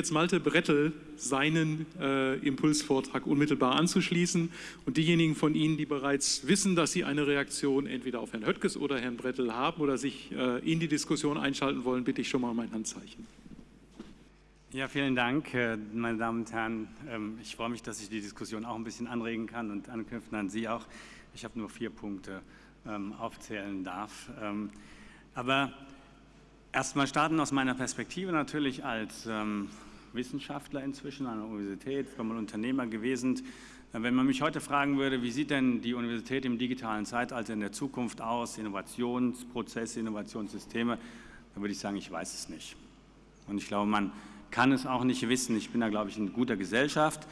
jetzt Malte Brettel seinen äh, Impulsvortrag unmittelbar anzuschließen. Und diejenigen von Ihnen, die bereits wissen, dass sie eine Reaktion entweder auf Herrn Höttges oder Herrn Brettel haben oder sich äh, in die Diskussion einschalten wollen, bitte ich schon mal um ein Handzeichen. Ja, vielen Dank, äh, meine Damen und Herren. Ähm, ich freue mich, dass ich die Diskussion auch ein bisschen anregen kann und anknüpfen an Sie auch. Ich habe nur vier Punkte ähm, aufzählen darf. Ähm, aber erstmal starten aus meiner Perspektive natürlich als Wissenschaftler inzwischen an der Universität, früher mal Unternehmer gewesen. Wenn man mich heute fragen würde, wie sieht denn die Universität im digitalen Zeitalter in der Zukunft aus, Innovationsprozesse, Innovationssysteme, dann würde ich sagen, ich weiß es nicht. Und ich glaube, man kann es auch nicht wissen. Ich bin da, glaube ich, in guter Gesellschaft.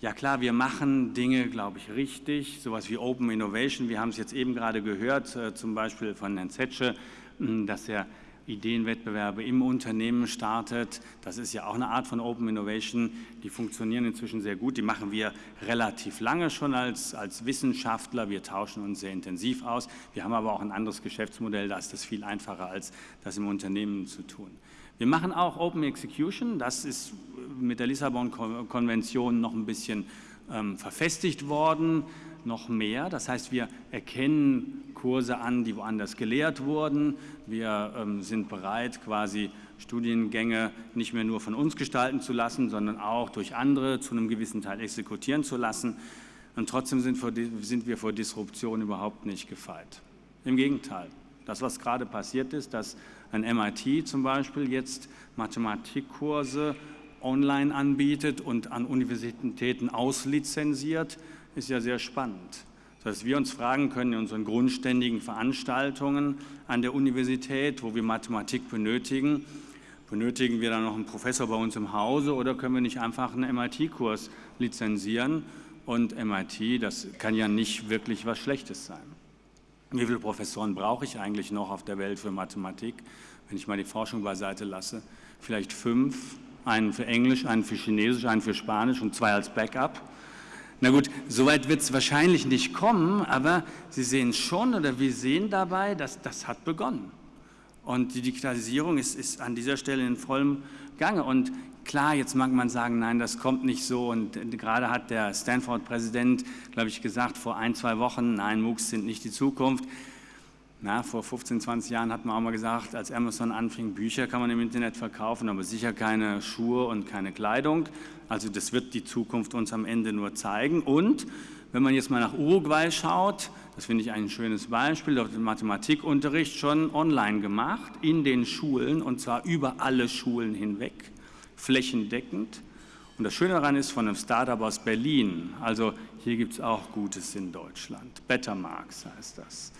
Ja klar, wir machen Dinge, glaube ich, richtig, sowas wie Open Innovation. Wir haben es jetzt eben gerade gehört, äh, zum Beispiel von Herrn Zetsche, dass er Ideenwettbewerbe im Unternehmen startet. Das ist ja auch eine Art von Open Innovation. Die funktionieren inzwischen sehr gut. Die machen wir relativ lange schon als, als Wissenschaftler. Wir tauschen uns sehr intensiv aus. Wir haben aber auch ein anderes Geschäftsmodell. Da ist das viel einfacher, als das im Unternehmen zu tun. Wir machen auch Open Execution. Das ist mit der Lissabon-Konvention noch ein bisschen ähm, verfestigt worden, noch mehr. Das heißt, wir erkennen Kurse an, die woanders gelehrt wurden. Wir ähm, sind bereit, quasi Studiengänge nicht mehr nur von uns gestalten zu lassen, sondern auch durch andere zu einem gewissen Teil exekutieren zu lassen. Und trotzdem sind, vor, sind wir vor Disruption überhaupt nicht gefeit. Im Gegenteil. Das, was gerade passiert ist, dass ein MIT zum Beispiel jetzt Mathematikkurse online anbietet und an Universitäten auslizenziert, ist ja sehr spannend. Dass wir uns fragen können in unseren grundständigen Veranstaltungen an der Universität, wo wir Mathematik benötigen, benötigen wir dann noch einen Professor bei uns im Hause oder können wir nicht einfach einen MIT-Kurs lizenzieren? Und MIT, das kann ja nicht wirklich was Schlechtes sein. Wie viele Professoren brauche ich eigentlich noch auf der Welt für Mathematik, wenn ich mal die Forschung beiseite lasse? Vielleicht fünf, einen für Englisch, einen für Chinesisch, einen für Spanisch und zwei als Backup. Na gut, soweit wird es wahrscheinlich nicht kommen, aber Sie sehen schon oder wir sehen dabei, dass das hat begonnen. Und die Digitalisierung ist, ist an dieser Stelle in vollem Gange. Und klar, jetzt mag man sagen, nein, das kommt nicht so. Und gerade hat der Stanford-Präsident, glaube ich, gesagt vor ein, zwei Wochen, nein, MOOCs sind nicht die Zukunft. Na, vor 15, 20 Jahren hat man auch mal gesagt, als Amazon anfing, Bücher kann man im Internet verkaufen, aber sicher keine Schuhe und keine Kleidung. Also das wird die Zukunft uns am Ende nur zeigen. Und wenn man jetzt mal nach Uruguay schaut, das finde ich ein schönes Beispiel, dort wird Mathematikunterricht schon online gemacht, in den Schulen, und zwar über alle Schulen hinweg, flächendeckend. Und das Schöne daran ist von einem Startup aus Berlin, also hier gibt es auch Gutes in Deutschland, Bettermarks heißt das.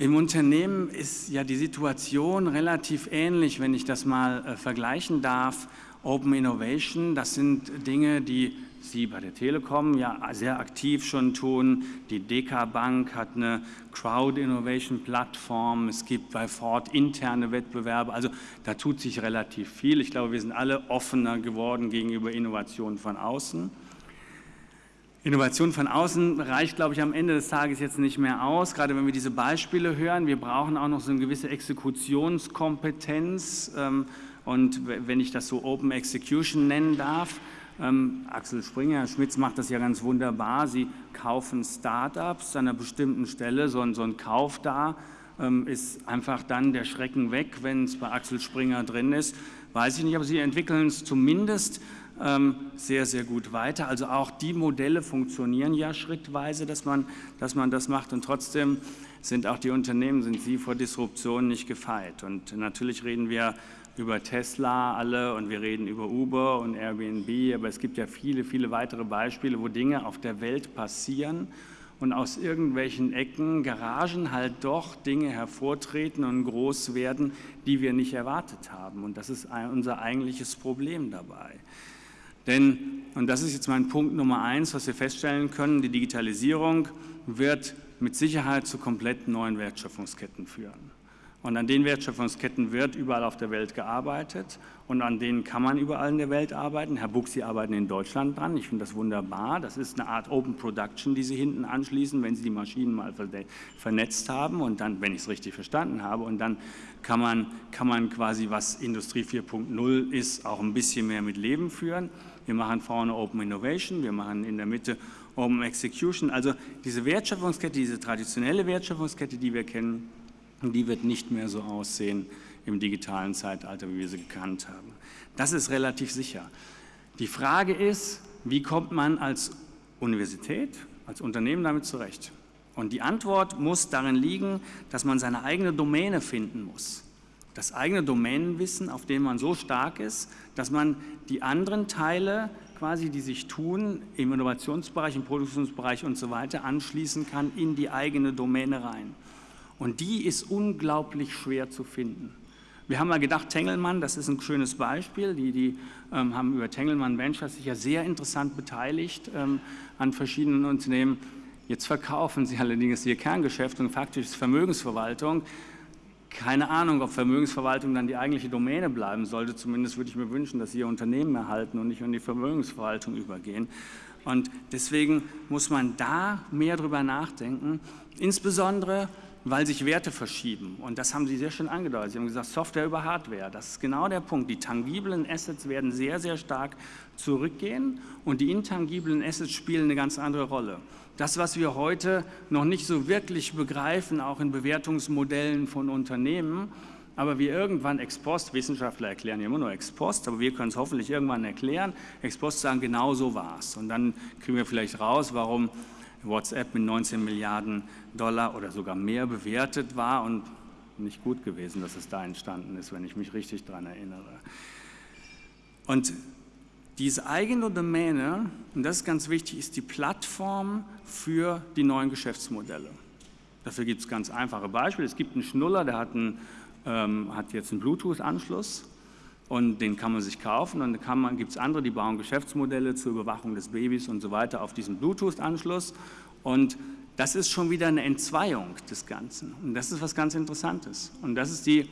Im Unternehmen ist ja die Situation relativ ähnlich, wenn ich das mal äh, vergleichen darf. Open Innovation, das sind Dinge, die Sie bei der Telekom ja sehr aktiv schon tun. Die DK Bank hat eine Crowd Innovation Plattform. Es gibt bei Ford interne Wettbewerbe. Also da tut sich relativ viel. Ich glaube, wir sind alle offener geworden gegenüber Innovationen von außen. Innovation von außen reicht, glaube ich, am Ende des Tages jetzt nicht mehr aus, gerade wenn wir diese Beispiele hören. Wir brauchen auch noch so eine gewisse Exekutionskompetenz ähm, und wenn ich das so Open Execution nennen darf, ähm, Axel Springer, Schmitz macht das ja ganz wunderbar. Sie kaufen Startups an einer bestimmten Stelle, so ein, so ein Kauf da ähm, ist einfach dann der Schrecken weg, wenn es bei Axel Springer drin ist. Weiß ich nicht, aber Sie entwickeln es zumindest sehr, sehr gut weiter. Also auch die Modelle funktionieren ja schrittweise, dass man, dass man das macht und trotzdem sind auch die Unternehmen, sind sie vor Disruption nicht gefeit. Und natürlich reden wir über Tesla alle und wir reden über Uber und Airbnb, aber es gibt ja viele, viele weitere Beispiele, wo Dinge auf der Welt passieren und aus irgendwelchen Ecken, Garagen halt doch Dinge hervortreten und groß werden, die wir nicht erwartet haben. Und das ist unser eigentliches Problem dabei. Denn, und das ist jetzt mein Punkt Nummer eins, was wir feststellen können, die Digitalisierung wird mit Sicherheit zu komplett neuen Wertschöpfungsketten führen. Und an den Wertschöpfungsketten wird überall auf der Welt gearbeitet und an denen kann man überall in der Welt arbeiten. Herr Buch, Sie arbeiten in Deutschland dran. Ich finde das wunderbar. Das ist eine Art Open Production, die Sie hinten anschließen, wenn Sie die Maschinen mal vernetzt haben und dann, wenn ich es richtig verstanden habe, und dann kann man, kann man quasi, was Industrie 4.0 ist, auch ein bisschen mehr mit Leben führen. Wir machen vorne Open Innovation, wir machen in der Mitte Open Execution. Also diese Wertschöpfungskette, diese traditionelle Wertschöpfungskette, die wir kennen, die wird nicht mehr so aussehen im digitalen Zeitalter, wie wir sie gekannt haben. Das ist relativ sicher. Die Frage ist, wie kommt man als Universität, als Unternehmen damit zurecht? Und die Antwort muss darin liegen, dass man seine eigene Domäne finden muss. Das eigene Domänenwissen, auf dem man so stark ist, dass man die anderen Teile quasi, die sich tun, im Innovationsbereich, im Produktionsbereich und so weiter, anschließen kann in die eigene Domäne rein. Und die ist unglaublich schwer zu finden. Wir haben mal gedacht, Tengelmann, das ist ein schönes Beispiel, die, die ähm, haben über Tengelmann Ventures sich ja sehr interessant beteiligt ähm, an verschiedenen Unternehmen. Jetzt verkaufen sie allerdings ihr Kerngeschäft und faktisch ist Vermögensverwaltung. Keine Ahnung, ob Vermögensverwaltung dann die eigentliche Domäne bleiben sollte. Zumindest würde ich mir wünschen, dass sie ihr Unternehmen erhalten und nicht in die Vermögensverwaltung übergehen. Und deswegen muss man da mehr drüber nachdenken. Insbesondere weil sich Werte verschieben. Und das haben Sie sehr schön angedeutet. Sie haben gesagt, Software über Hardware. Das ist genau der Punkt. Die tangiblen Assets werden sehr, sehr stark zurückgehen und die intangiblen Assets spielen eine ganz andere Rolle. Das, was wir heute noch nicht so wirklich begreifen, auch in Bewertungsmodellen von Unternehmen, aber wir irgendwann ex post, Wissenschaftler erklären ja immer nur ex post, aber wir können es hoffentlich irgendwann erklären, ex post sagen, genau so war es. Und dann kriegen wir vielleicht raus, warum WhatsApp mit 19 Milliarden Dollar oder sogar mehr bewertet war und nicht gut gewesen, dass es da entstanden ist, wenn ich mich richtig daran erinnere. Und diese eigene Domäne, und das ist ganz wichtig, ist die Plattform für die neuen Geschäftsmodelle. Dafür gibt es ganz einfache Beispiele. Es gibt einen Schnuller, der hat, einen, ähm, hat jetzt einen Bluetooth-Anschluss und den kann man sich kaufen. Und dann gibt es andere, die bauen Geschäftsmodelle zur Überwachung des Babys und so weiter auf diesen Bluetooth-Anschluss. Und das ist schon wieder eine Entzweiung des Ganzen. Und das ist was ganz Interessantes. Und das ist die,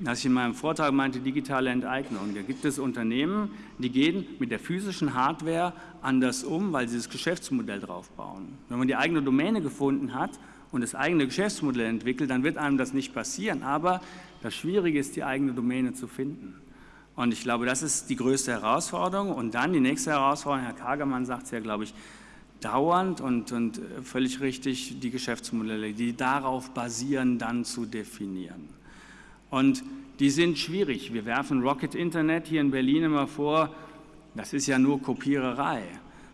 was ich in meinem Vortrag meinte, digitale Enteignung. Da gibt es Unternehmen, die gehen mit der physischen Hardware anders um, weil sie das Geschäftsmodell drauf bauen. Wenn man die eigene Domäne gefunden hat und das eigene Geschäftsmodell entwickelt, dann wird einem das nicht passieren. Aber das Schwierige ist, die eigene Domäne zu finden. Und ich glaube, das ist die größte Herausforderung. Und dann die nächste Herausforderung, Herr Kagermann sagt es ja, glaube ich, dauernd und, und völlig richtig, die Geschäftsmodelle, die darauf basieren, dann zu definieren. Und die sind schwierig. Wir werfen Rocket Internet hier in Berlin immer vor, das ist ja nur Kopiererei.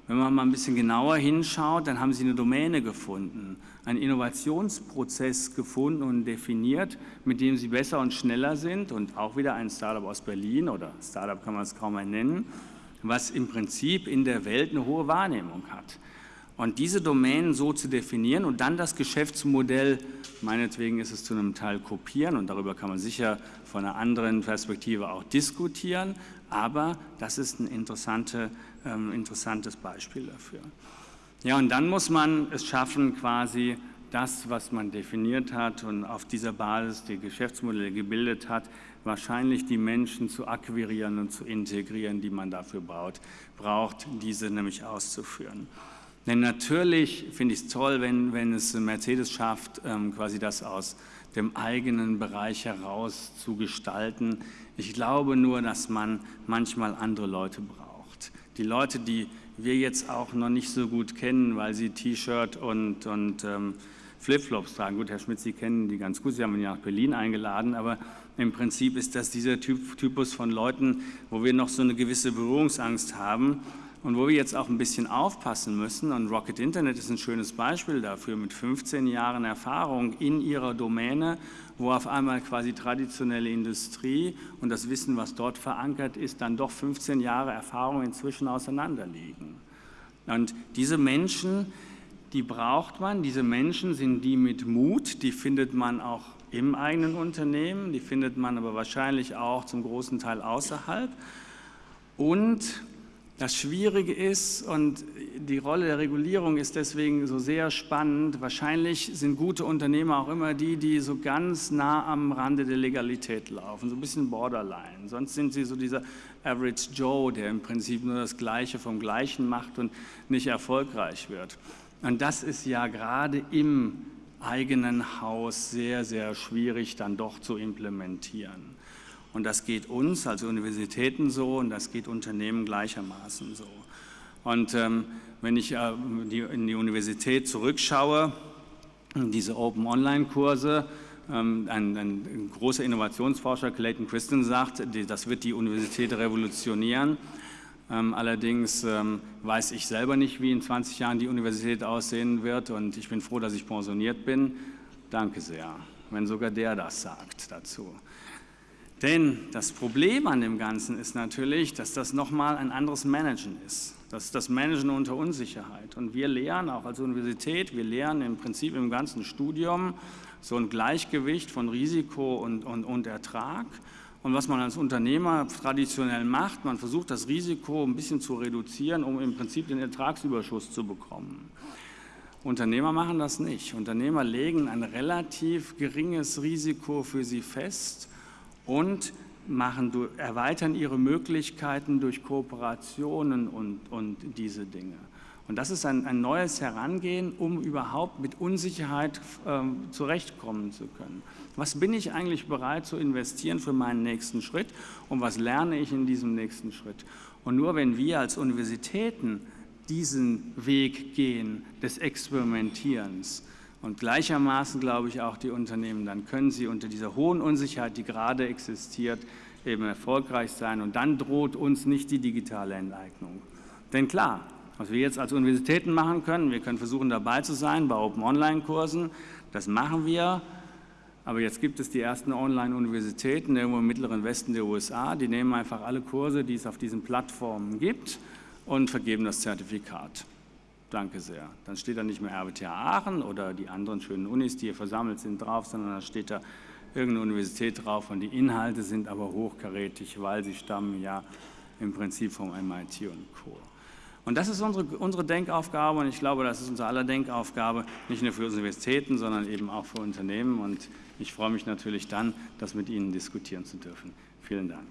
Wenn man mal ein bisschen genauer hinschaut, dann haben sie eine Domäne gefunden, einen Innovationsprozess gefunden und definiert, mit dem sie besser und schneller sind und auch wieder ein Startup aus Berlin oder Startup kann man es kaum mehr nennen, was im Prinzip in der Welt eine hohe Wahrnehmung hat. Und diese Domänen so zu definieren und dann das Geschäftsmodell, meinetwegen ist es zu einem Teil kopieren und darüber kann man sicher von einer anderen Perspektive auch diskutieren, aber das ist ein interessante, ähm, interessantes Beispiel dafür. Ja, und dann muss man es schaffen, quasi das, was man definiert hat und auf dieser Basis die Geschäftsmodelle gebildet hat, wahrscheinlich die Menschen zu akquirieren und zu integrieren, die man dafür braucht, braucht diese nämlich auszuführen. Denn natürlich finde ich es toll, wenn, wenn es Mercedes schafft, ähm, quasi das aus dem eigenen Bereich heraus zu gestalten. Ich glaube nur, dass man manchmal andere Leute braucht. Die Leute, die wir jetzt auch noch nicht so gut kennen, weil sie T-Shirt und, und ähm, Flipflops tragen. Gut, Herr Schmidt, Sie kennen die ganz gut, Sie haben ihn ja nach Berlin eingeladen, aber im Prinzip ist das dieser typ, Typus von Leuten, wo wir noch so eine gewisse Berührungsangst haben und wo wir jetzt auch ein bisschen aufpassen müssen, und Rocket Internet ist ein schönes Beispiel dafür, mit 15 Jahren Erfahrung in ihrer Domäne, wo auf einmal quasi traditionelle Industrie und das Wissen, was dort verankert ist, dann doch 15 Jahre Erfahrung inzwischen auseinanderliegen. Und diese Menschen, die braucht man, diese Menschen sind die mit Mut, die findet man auch im eigenen Unternehmen, die findet man aber wahrscheinlich auch zum großen Teil außerhalb. Und Das Schwierige ist, und die Rolle der Regulierung ist deswegen so sehr spannend, wahrscheinlich sind gute Unternehmer auch immer die, die so ganz nah am Rande der Legalität laufen, so ein bisschen borderline. Sonst sind sie so dieser Average Joe, der im Prinzip nur das Gleiche vom Gleichen macht und nicht erfolgreich wird. Und das ist ja gerade im eigenen Haus sehr, sehr schwierig dann doch zu implementieren. Und das geht uns als Universitäten so und das geht Unternehmen gleichermaßen so. Und ähm, wenn ich äh, die, in die Universität zurückschaue, diese Open Online-Kurse, ähm, ein, ein, großer Innovationsforscher, Clayton Christen, sagt, die, das wird die Universität revolutionieren. Ähm, allerdings ähm, weiß ich selber nicht, wie in 20 Jahren die Universität aussehen wird und ich bin froh, dass ich pensioniert bin. Danke sehr, wenn sogar der das sagt dazu. Denn das Problem an dem Ganzen ist natürlich, dass das nochmal ein anderes Managen ist. Das ist das Managen unter Unsicherheit. Und wir lehren auch als Universität, wir lehren im Prinzip im ganzen Studium so ein Gleichgewicht von Risiko und, und, und Ertrag. Und was man als Unternehmer traditionell macht, man versucht das Risiko ein bisschen zu reduzieren, um im Prinzip den Ertragsüberschuss zu bekommen. Unternehmer machen das nicht. Unternehmer legen ein relativ geringes Risiko für sie fest und machen, erweitern ihre Möglichkeiten durch Kooperationen und, und diese Dinge. Und das ist ein, ein neues Herangehen, um überhaupt mit Unsicherheit ähm, zurechtkommen zu können. Was bin ich eigentlich bereit zu investieren für meinen nächsten Schritt und was lerne ich in diesem nächsten Schritt? Und nur wenn wir als Universitäten diesen Weg gehen des Experimentierens, und gleichermaßen glaube ich auch die Unternehmen, dann können sie unter dieser hohen Unsicherheit, die gerade existiert, eben erfolgreich sein und dann droht uns nicht die digitale Enteignung. Denn klar, was wir jetzt als Universitäten machen können, wir können versuchen dabei zu sein bei Open Online Kursen, das machen wir, aber jetzt gibt es die ersten Online-Universitäten irgendwo im mittleren Westen der USA, die nehmen einfach alle Kurse, die es auf diesen Plattformen gibt und vergeben das Zertifikat. Danke sehr. Dann steht da nicht mehr RWTH Aachen oder die anderen schönen Unis, die hier versammelt sind, drauf, sondern da steht da irgendeine Universität drauf und die Inhalte sind aber hochkarätig, weil sie stammen ja im Prinzip vom MIT und Co. Und das ist unsere, unsere Denkaufgabe und ich glaube, das ist unsere aller Denkaufgabe, nicht nur für Universitäten, sondern eben auch für Unternehmen und ich freue mich natürlich dann, das mit Ihnen diskutieren zu dürfen. Vielen Dank.